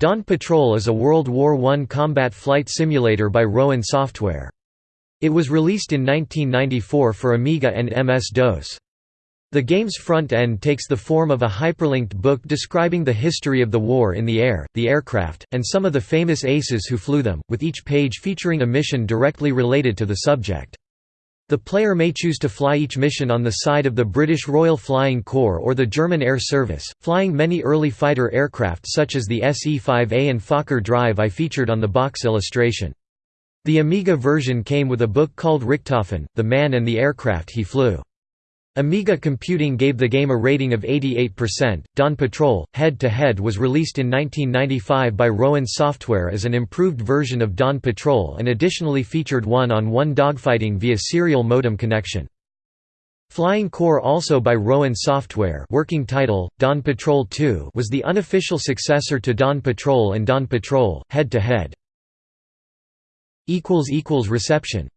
Dawn Patrol is a World War I combat flight simulator by Rowan Software. It was released in 1994 for Amiga and MS-DOS. The game's front end takes the form of a hyperlinked book describing the history of the war in the air, the aircraft, and some of the famous aces who flew them, with each page featuring a mission directly related to the subject. The player may choose to fly each mission on the side of the British Royal Flying Corps or the German Air Service, flying many early fighter aircraft such as the Se-5A and Fokker Drive I featured on the box illustration. The Amiga version came with a book called Richthofen, The Man and the Aircraft He Flew. Amiga Computing gave the game a rating of 88%. Dawn Patrol Head to Head was released in 1995 by Rowan Software as an improved version of Dawn Patrol and additionally featured one-on-one dogfighting via serial modem connection. Flying Corps also by Rowan Software working title, Dawn Patrol 2 was the unofficial successor to Dawn Patrol and Dawn Patrol, Head to Head. Reception